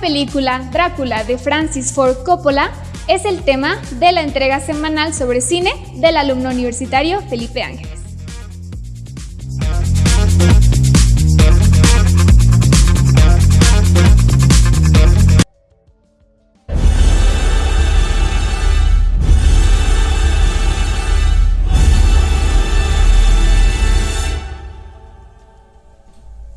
película Drácula de Francis Ford Coppola es el tema de la entrega semanal sobre cine del alumno universitario Felipe Ángeles.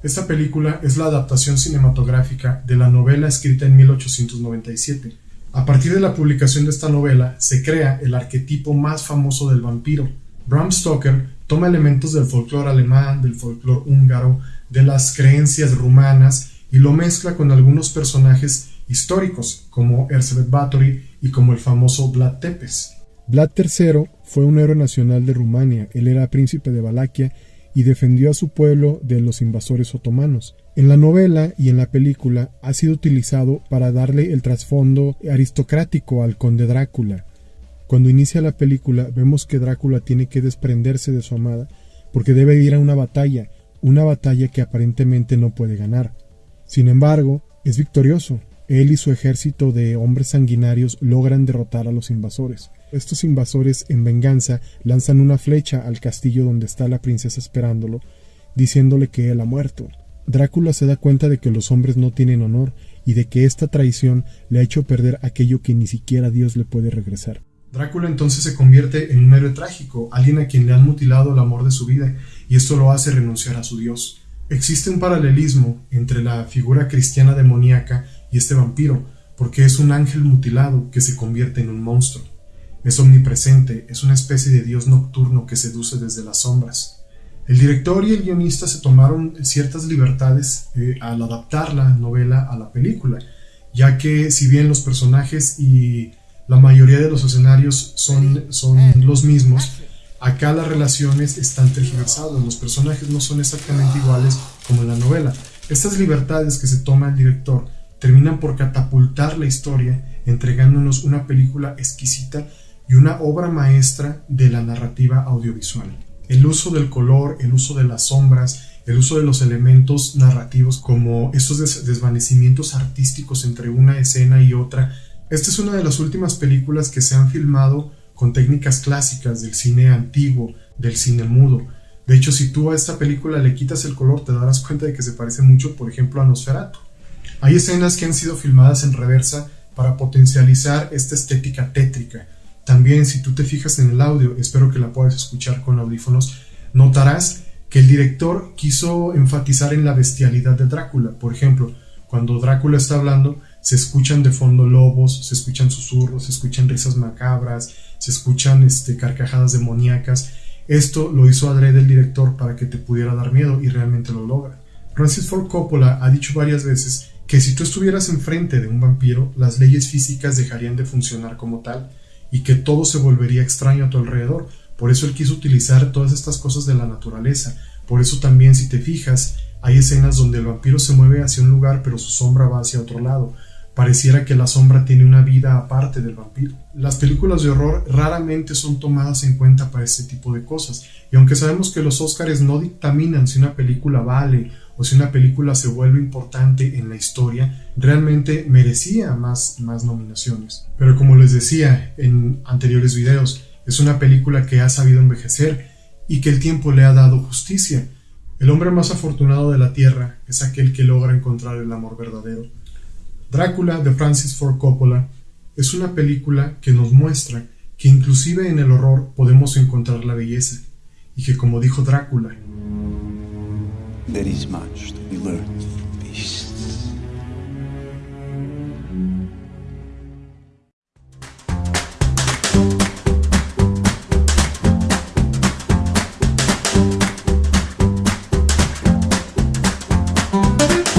Esta película es la adaptación cinematográfica de la novela escrita en 1897. A partir de la publicación de esta novela se crea el arquetipo más famoso del vampiro. Bram Stoker toma elementos del folclore alemán, del folclore húngaro, de las creencias rumanas y lo mezcla con algunos personajes históricos como Erzsébet Báthory y como el famoso Vlad Tepes. Vlad III fue un héroe nacional de Rumania, él era príncipe de Valaquia y defendió a su pueblo de los invasores otomanos. En la novela y en la película ha sido utilizado para darle el trasfondo aristocrático al conde Drácula. Cuando inicia la película vemos que Drácula tiene que desprenderse de su amada porque debe ir a una batalla, una batalla que aparentemente no puede ganar. Sin embargo, es victorioso. Él y su ejército de hombres sanguinarios logran derrotar a los invasores. Estos invasores, en venganza, lanzan una flecha al castillo donde está la princesa esperándolo, diciéndole que él ha muerto. Drácula se da cuenta de que los hombres no tienen honor y de que esta traición le ha hecho perder aquello que ni siquiera Dios le puede regresar. Drácula entonces se convierte en un héroe trágico, alguien a quien le han mutilado el amor de su vida, y esto lo hace renunciar a su Dios. Existe un paralelismo entre la figura cristiana demoníaca y este vampiro, porque es un ángel mutilado que se convierte en un monstruo. Es omnipresente, es una especie de dios nocturno que seduce desde las sombras. El director y el guionista se tomaron ciertas libertades eh, al adaptar la novela a la película, ya que si bien los personajes y la mayoría de los escenarios son, son los mismos, acá las relaciones están tergiversadas, los personajes no son exactamente iguales como en la novela. Estas libertades que se toma el director terminan por catapultar la historia, entregándonos una película exquisita y una obra maestra de la narrativa audiovisual. El uso del color, el uso de las sombras, el uso de los elementos narrativos como estos desvanecimientos artísticos entre una escena y otra. Esta es una de las últimas películas que se han filmado con técnicas clásicas del cine antiguo, del cine mudo. De hecho, si tú a esta película le quitas el color, te darás cuenta de que se parece mucho, por ejemplo, a Nosferatu. Hay escenas que han sido filmadas en reversa para potencializar esta estética tétrica, también si tú te fijas en el audio, espero que la puedas escuchar con audífonos, notarás que el director quiso enfatizar en la bestialidad de Drácula. Por ejemplo, cuando Drácula está hablando, se escuchan de fondo lobos, se escuchan susurros, se escuchan risas macabras, se escuchan este, carcajadas demoníacas. Esto lo hizo adrede el director para que te pudiera dar miedo y realmente lo logra. Francis Ford Coppola ha dicho varias veces que si tú estuvieras enfrente de un vampiro, las leyes físicas dejarían de funcionar como tal y que todo se volvería extraño a tu alrededor. Por eso él quiso utilizar todas estas cosas de la naturaleza. Por eso también si te fijas, hay escenas donde el vampiro se mueve hacia un lugar pero su sombra va hacia otro lado. Pareciera que la sombra tiene una vida aparte del vampiro. Las películas de horror raramente son tomadas en cuenta para este tipo de cosas. Y aunque sabemos que los Óscares no dictaminan si una película vale o si una película se vuelve importante en la historia, realmente merecía más, más nominaciones. Pero como les decía en anteriores videos, es una película que ha sabido envejecer y que el tiempo le ha dado justicia. El hombre más afortunado de la Tierra es aquel que logra encontrar el amor verdadero. Drácula de Francis Ford Coppola es una película que nos muestra que inclusive en el horror podemos encontrar la belleza y que como dijo Drácula.